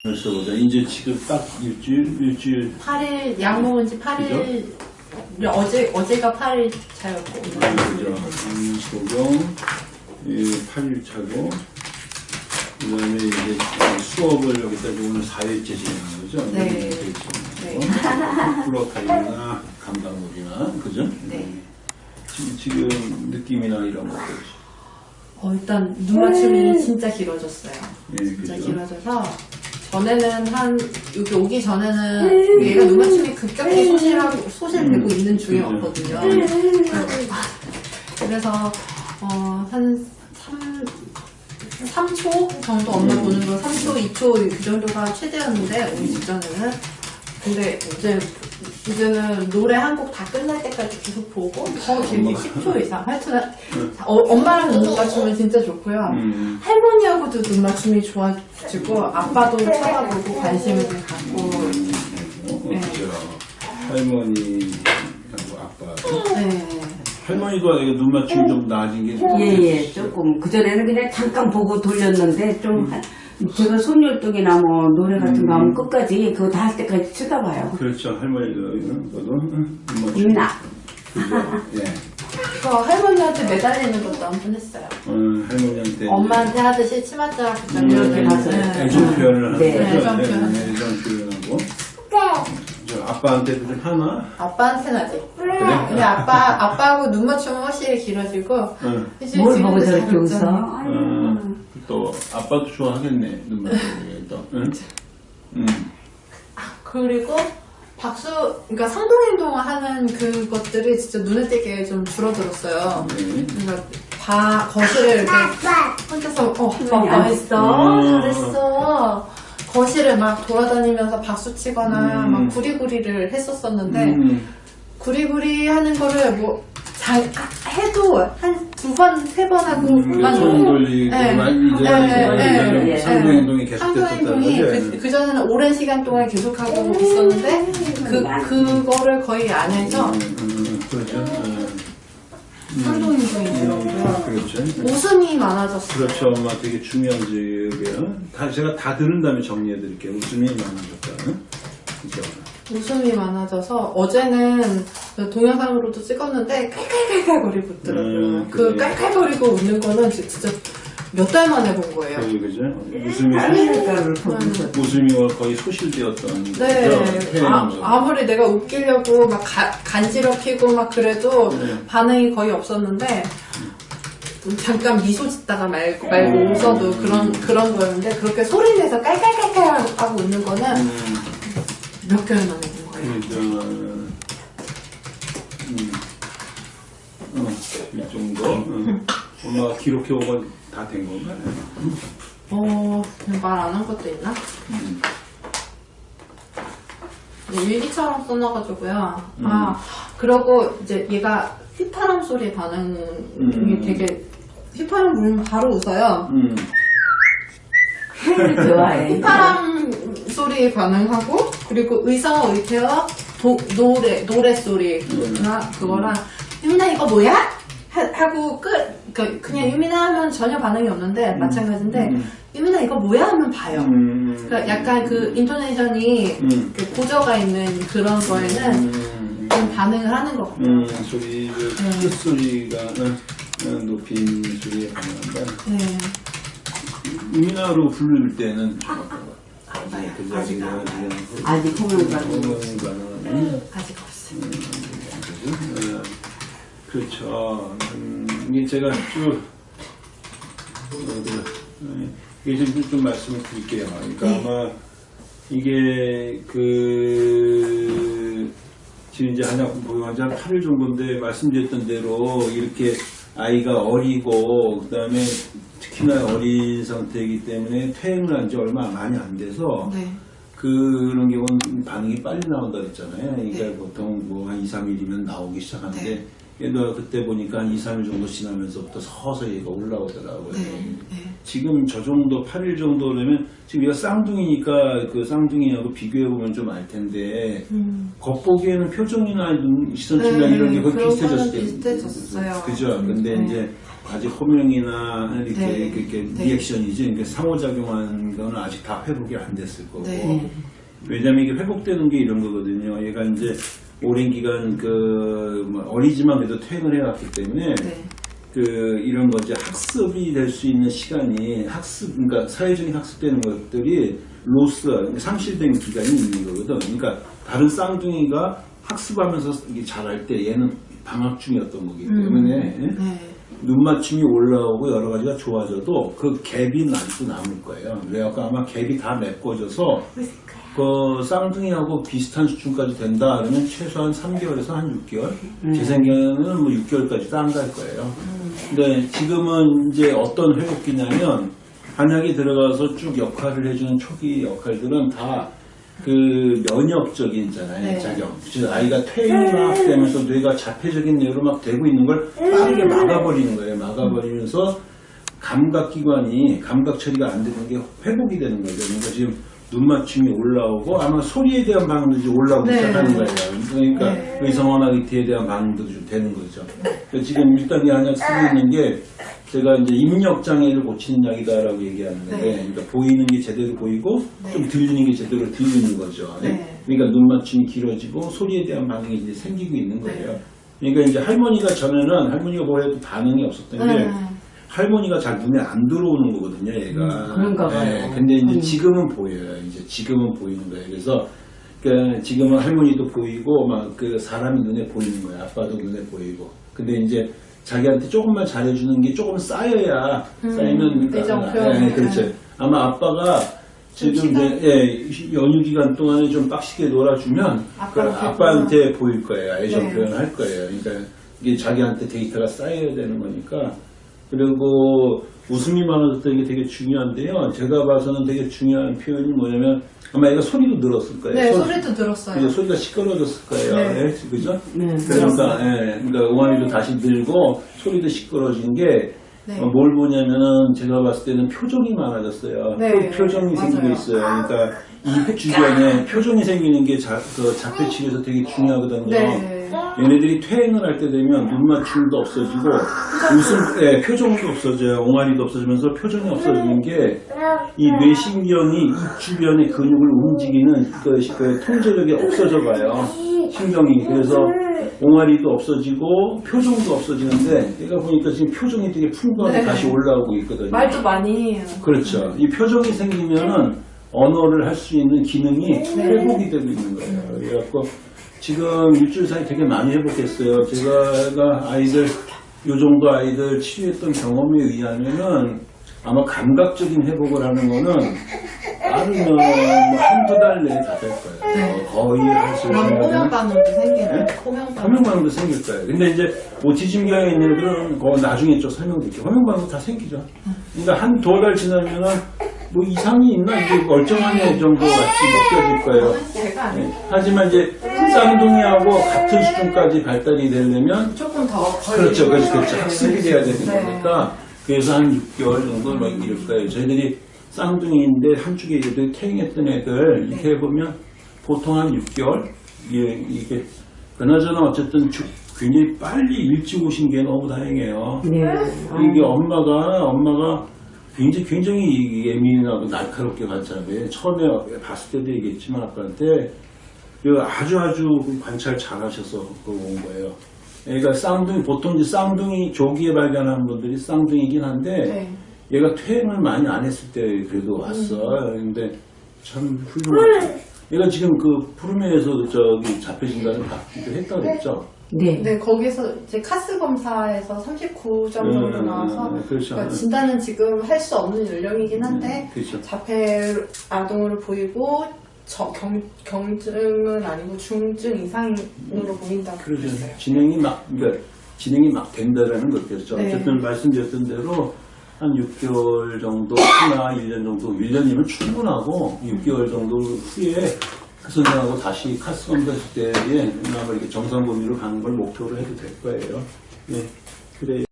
벌써 보자. 이제 지금 딱 일주일, 일주일 8일, 약 먹은 지 8일, 어제, 어제가 8일 차였고. 그죠? 음, 소경, 8일 차고, 그 다음에 이제 수업을 여기다 오늘 4일째 진행하는 거죠? 네. 네. 플로카이나 감당물이나, 그죠? 네. 지금, 지금 느낌이나 이런 것들. 어, 일단 눈 맞춤이 진짜 길어졌어요. 예, 진짜 그죠? 길어져서 전에는 한 여기 오기 전에는 얘가 눈 맞춤이 급격히 소실하고 소실되고 음. 있는 중이었거든요. 그래서 어, 한 3, 3초 정도 엄마 음. 보는 거 3초, 2초 그 정도가 최대였는데 오기 직전에는 근데 이제 이제는 노래 한 곡 다 끝날 때까지 계속 보고 더 길게 10초 이상 하여튼 어, 엄마랑 눈 맞추면 진짜 좋고요. 음, 할머니하고도 눈 맞춤이 좋아지고 아빠도 쳐다보고 관심을 좀 갖고 어, 네. 할머니하고 아빠. 네. 할머니도 눈 맞춤이 좀 나아진 게 좀. 예예 조금 그전에는 그냥 잠깐 보고 돌렸는데 좀 한- 제가 손율동이나 뭐 노래 같은 거 하면 끝까지 그거 다 할 때까지 쳐다봐요 그렇죠. 그죠? 예. 그 할머니한테 매달리는 것도 한 번 했어요. 어, 할머니한테. 엄마한테 하듯이 치맛자락 음, 이렇게 가서 네. 애정 표현을 하는 네. 거죠. 애정 표현. 네, 애정 표현하고. 저 아빠한테도 좀 하나? 아빠한테는 아직. 그래? 근데 아빠 아빠하고 눈 맞춤은 확실히 길어지고 응. 뭘 보고 저렇게 잘 웃어. 어, 또 아빠도 좋아하겠네. 눈 맞춤이 또. 응? 음. 그리고 박수, 그러니까 상동행동을 하는 그것들이 진짜 눈에 띄게 좀 줄어들었어요. 네. 그러니까 바 거실을 이렇게 혼자서 어 했어 음. 잘했어 거실을 막 돌아다니면서 박수 치거나 음. 막 구리구리를 했었었는데 음. 구리구리 하는 거를 뭐 잘 해도 한 두 번 세 번 하고 음, 만손 돌리고 네. 막 이제 네, 네, 네. 상동 행동이 계속 상도행동이 됐었다는 그, 그전에는 오랜 시간 동안 계속하고 있었는데 그, 그거를 거의 안 해서 음, 음, 그렇죠. 음. 상도행동이 음, 들어오고요 그렇죠. 웃음이 많아졌어요 그렇죠. 엄마 되게 중요한 지역이에요. 다, 제가 다 들은 다음에 정리해 드릴게요. 웃음이 많아졌다. 그죠? 웃음이 많아져서 어제는 동영상으로도 찍었는데 깔깔깔깔거리고 있더라고요. 음, 그. 깔깔거리고 웃는 거는 지- 진짜 몇 달 만에 본 거예요. 그, 그죠? 웃음이, 깔깔깔을 보면서 웃음이 거의 소실되었던. 네? 아, 태어나서. 아무리 내가 웃기려고 막 가- 간지럽히고 막 그래도 네. 반응이 거의 없었는데 잠깐 미소 짓다가 말고, 말고 음. 웃어도 그런 그런 거였는데 그렇게 소리 내서 깔깔깔깔 하고 웃는 거는 음, 몇 개월 만에 본 거예요. 그죠. 음. 어, 이 정도. 음. 엄마가 기록해 오고 다 된 건가요? 어, 말 안 한 것도 있나? 음. 네, 일기처럼 써놔가지고요. 음. 아, 그러고 이제 얘가 휘파람 소리에 반응이 음. 되게, 휘파람 불면 바로 웃어요. 음. 좋아해 휘파람 소리에 반응하고, 그리고 의사와 의태와 도- 노래, 노래 소리나 그거랑, 유민아 이거 뭐야? 하- 하고 끝, 그러니까 그냥 유민아 하면 전혀 반응이 없는데, 마찬가지인데, 음. 유민아 이거 뭐야? 하면 봐요. 음. 그러니까 약간 그 인토네이션이 음. 그 고저가 있는 그런 거에는 음. 좀 반응을 하는 것 같아요. 음, 소리를, 네. 끝소리가, 어, 어, 높인 소리에 반응한다. 네. 우리나라로 부를 때는 좀 아, 같아요? 네. 그 아직, 아직 호명받고 호명받는 아직. 어, 그렇죠. 음, 이게 제가 쭉 어, 그, 어, 이게 좀, 좀 말씀을 드릴게요. 그러니까 네. 아마 이게 그 지금 이제 한약 보유한지 한 8일 정도인데 말씀드렸던 대로 이렇게 아이가 어리고 그 다음에 특히나 어린 상태이기 때문에 퇴행을 한 지 얼마 많이 안 돼서 네. 그런 경우는 반응이 빨리 나온다 그랬잖아요. 그러니까 네. 보통 뭐 한 2, 3일이면 나오기 시작하는데 네. 얘도 그때 보니까 한 2, 3일 정도 지나면서부터 서서히 얘가 올라오더라고요. 네. 네. 지금 저 정도 8일 정도 되면 지금 얘가 쌍둥이니까 그 쌍둥이하고 비교해 보면 좀 알 텐데 음. 겉보기에는 표정이나 눈, 시선 네, 질량 이런 게 거의 비슷해졌을 때 비슷해졌어요. 그죠? 음, 근데 네. 이제 아직 호명이나 이렇게 네. 이렇게 네. 리액션이지 그러니까 상호작용한 거는 아직 다 회복이 안 됐을 거고 네. 왜냐면 이게 회복되는 게 이런 거거든요. 얘가 이제 오랜 기간 그 뭐 어리지만 그래도 퇴행을 해왔기 때문에 네. 그 이런 거 이제 학습이 될 수 있는 시간이 학습 그러니까 사회적인 학습되는 것들이 로스 상실된 기간이 있는 거거든. 그러니까 다른 쌍둥이가 학습하면서 이게 잘할 때 얘는 방학 중이었던 거기 때문에 네. 눈 맞춤이 올라오고 여러 가지가 좋아져도 그 갭이 아직도 남을 거예요. 그래갖고 아마 갭이 다 메꿔져서 그 쌍둥이하고 비슷한 수준까지 된다 그러면 최소한 3개월에서 한 6개월 제 생각에는 뭐 6개월까지도 안갈 거예요. 근데 지금은 이제 어떤 회복기냐면 한약이 들어가서 쭉 역할을 해주는 초기 역할들은 다 그 면역적인잖아요, 네. 작용. 즉 아이가 퇴행막 되면서 뇌가 자폐적인 뇌로 막 되고 있는 걸 빠르게 막아버리는 거예요. 막아버리면서 감각기관이 감각 처리가 안 되는 게 회복이 되는 거죠. 그러니까 지금 눈 맞춤이 올라오고 아마 소리에 대한 반응도 이제 올라오기 네. 시작하는 거예요. 그러니까 네. 의성어나 이티에 대한 반응도 좀 되는 거죠. 그러니까 지금 일단 이 한약 쓰고 있는 게 제가 이제 입력 장애를 고치는 약이다라고 얘기하는데 네. 그러니까 보이는 게 제대로 보이고 좀 들리는 게 제대로 들리는 거죠. 네. 그러니까 눈 맞춤이 길어지고 소리에 대한 반응이 이제 생기고 있는 거예요. 네. 그러니까 이제 할머니가 전에는 할머니가 뭐해도 반응이 없었던 게 네. 할머니가 잘 눈에 안 들어오는 거거든요, 얘가. 음, 그런가 봐요. 네, 근데 이제 음. 지금은 보여요. 이제 지금은 보이는 거예요. 그래서 그 지금은 할머니도 보이고 막 그 사람이 눈에 보이는 거예요. 아빠도 눈에 보이고. 근데 이제 자기한테 조금만 잘해주는 게 조금 쌓여야 음, 쌓이면 표현. 예, 그렇죠. 아마 아빠가 좀 지금? 이제 예, 연휴 기간 동안에 좀 빡시게 놀아주면 그 아빠한테 아빠한테 보일 거예요. 애정 네. 표현할 거예요. 그러니까 이게 자기한테 데이터가 쌓여야 되는 거니까. 그리고 웃음이 많아졌다는 게 되게 중요한데요. 제가 봐서는 되게 중요한 표현이 뭐냐면 아마 얘가 소리도 늘었을 거예요. 네, 소- 소리도 들었어요. 그죠? 소리가 시끄러워졌을 거예요. 네. 예, 그죠? 네. 그러니까, 예, 그러니까 응아리도 다시 늘고 소리도 시끄러워진 게 네. 어, 뭘 보냐면은 제가 봤을 때는 표정이 많아졌어요. 네, 표- 표정이 맞아요. 생기고 있어요. 그러니까 이 주변에 표정이 생기는 게 자, 그 자폐 치료에서 되게 중요하거든요. 네. 얘네들이 퇴행을 할 때 되면 눈 맞춤도 없어지고 웃음, 예, 표정도 없어져요. 옹알이도 없어지면서 표정이 없어지는 게 이 뇌신경이 입 주변의 근육을 움직이는 그, 그 통제력이 없어져 가요. 신경이. 그래서 옹알이도 없어지고 표정도 없어지는데 얘가 보니까 지금 표정이 되게 풍부하게 네. 다시 올라오고 있거든요. 말도 많이 해요. 그렇죠. 이 표정이 생기면은 언어를 할 수 있는 기능이 회복이 되고 있는 거예요. 그래갖고 지금 일주일 사이 되게 많이 회복했어요. 제가 아이들, 요 정도 아이들 치료했던 경험에 의하면은 아마 감각적인 회복을 하는 거는 빠르면 뭐 한두 달 내에 다 될 거예요. 네. 거의 할수 있는 호명 반응도 생기는 네? 호명 반응. 화면반응도 생길 거예요. 근데 이제 오티즘 경향 있는 애들은 그거 나중에 좀 설명드릴게요. 화면반응도 다 생기죠. 그러니까 한 두어 달 지나면은 뭐 이상이 있나 이게 멀쩡한 애 정도 같이 느껴질 거예요. 네. 하지만 이제 쌍둥이하고 같은 수준까지 발달이 되려면 조금 더 그렇죠, 그렇죠, 그렇죠. 네. 학습이 돼야 되는 네. 거니까 그래서 한 6개월 정도 막 이럴 거예요. 저희들이 쌍둥이인데 한쪽에 이제 퇴행했던 애들 이렇게 해보면 보통 한 6개월 이게, 이게 그나저나 어쨌든 주- 굉장히 빨리 일찍 오신 게 너무 다행이에요. 네. 이게 엄마가 엄마가 굉장히 굉장히 예민하고 날카롭게 봤잖아요. 처음에 봤을 때도 얘기했지만 아빠한테 그 아주 아주 관찰 잘 하셔서 그거 온 거예요. 그러니까 쌍둥이 보통 이제 쌍둥이 조기에 발견하는 분들이 쌍둥이긴 한데 네. 얘가 퇴행을 많이 안 했을 때 그래도 왔어. 근데 참 훌륭하죠. 얘가 지금 그 푸르메에서 저기 자폐 진단을 받기도 했다 그랬죠. 네. 네, 거기서 이제 카스 검사에서 39점 정도 음, 나와서 그렇죠. 그러니까 진단은 지금 할 수 없는 연령이긴 한데 그렇죠. 자폐 아동으로 보이고 저, 경, 경증은 아니고 중증 이상으로 보인다고 그러죠. 진행이 막, 그러니까 진행이 막 된다라는 것이죠. 네. 어쨌든 말씀드렸던 대로 한 6개월 정도, 하나 1년 정도, 1년이면 충분하고 6개월 정도 후에 그 선생하고 다시 카스 검사했을 때에 아마 이렇게 정상 범위로 가는 걸 목표로 해도 될 거예요. 네. 그래요.